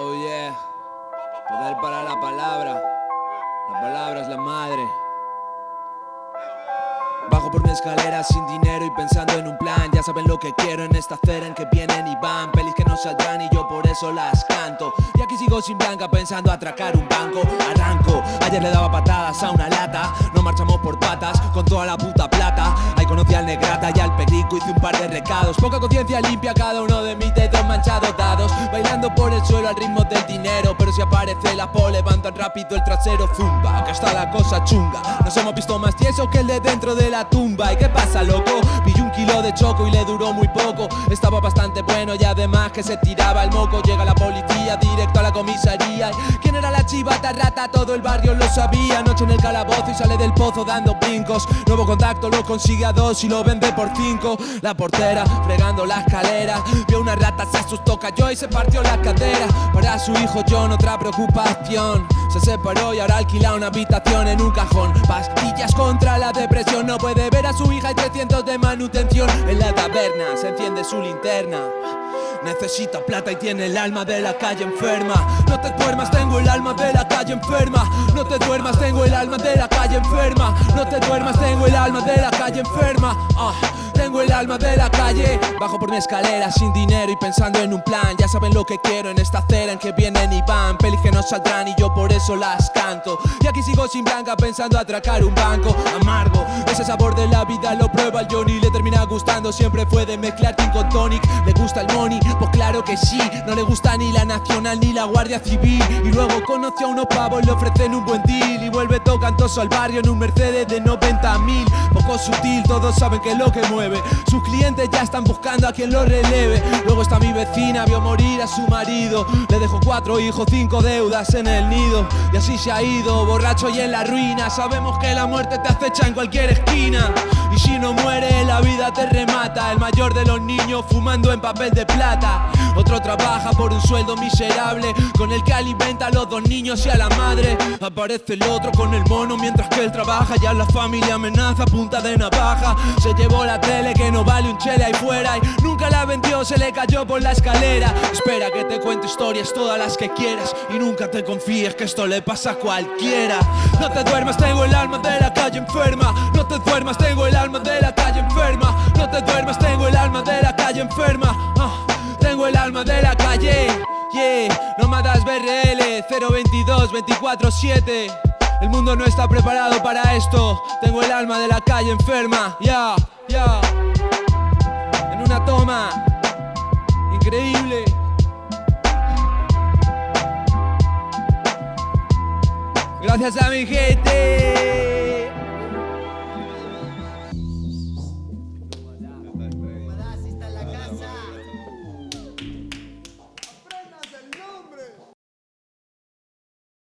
Oh yeah. Poder para la palabra. La palabra es la madre. Bajo por mi escalera sin dinero y pensando en un plan Ya saben lo que quiero en esta acera en que vienen y van Pelis que no saldrán y yo por eso las canto sigo sin blanca pensando atracar un banco. Arranco, ayer le daba patadas a una lata. No marchamos por patas con toda la puta plata. Ahí conocí al negrata y al perico hice un par de recados. Poca conciencia limpia cada uno de mis dedos manchados dados. Bailando por el suelo al ritmo del dinero Pero si aparece la po levantan rápido el trasero. Zumba Que está la cosa chunga. Nos hemos visto más tieso que el de dentro de la tumba. ¿Y qué pasa loco? Pillé un kilo de choco y le duró muy poco. Estaba bastante bueno y además que se tiraba el moco. Llega la policía directo a la comisaría. ¿Quién era la chivata rata? Todo el barrio lo sabía. Noche en el calabozo y sale del pozo dando brincos. Nuevo contacto lo consigue a dos y lo vende por cinco. La portera fregando la escalera. Vio una rata, se asustó, cayó y se partió la cadera. Para su hijo John otra preocupación. Se separó y ahora alquila una habitación en un cajón. Pastillas contra la depresión. No puede ver a su hija y 300 de manutención. En la taberna se enciende su linterna Necesita plata y tiene el alma de la calle enferma. No te duermas, tengo el alma de la calle enferma. No te duermas, tengo el alma de la No te duermas, tengo el alma de la calle enferma. Ah, Tengo el alma de la calle. Bajo por mi escalera sin dinero y pensando en un plan. Ya saben lo que quiero en esta acera en que vienen y van. Pelis que no saldrán y yo por eso las canto. Y aquí sigo sin blanca pensando atracar un banco Amargo, ese sabor de la vida lo prueba el Johnny. Le termina gustando, siempre fue de mezclar King con tonic. Le gusta el money, pues claro que sí. No le gusta ni la nacional ni la guardia civil. Y luego conoce a unos pavos, le ofrecen un buen deal Vuelve tocantoso al barrio en un Mercedes de 90 mil. Poco sutil, todos saben que es lo que mueve. Sus clientes ya están buscando a quien lo releve. Luego está mi vecina, vio morir a su marido. Le dejó cuatro hijos, cinco deudas en el nido. Y así se ha ido, borracho y en la ruina. Sabemos que la muerte te acecha en cualquier esquina. Y si no muere, la vida te remata. El mayor fumando en papel de plata. Otro trabaja por un sueldo miserable Con el que alimenta a los dos niños y a la madre. Aparece el otro con el mono mientras que él trabaja Ya la familia amenaza punta de navaja. Se llevó la tele que no vale un chele ahí fuera Y nunca la vendió, se le cayó por la escalera. Espera que te cuente historias todas las que quieras Y nunca te confíes que esto le pasa a cualquiera. No te duermas, tengo el alma de la calle enferma. No te duermas, tengo el alma de la calle enferma. No te duermas, enferma. Ah, Tengo el alma de la calle. Yeah, Nómadas BRL 022 24 7 El mundo no está preparado para esto. Tengo el alma de la calle enferma. Ya, ya En una toma. Increíble. Gracias a mi gente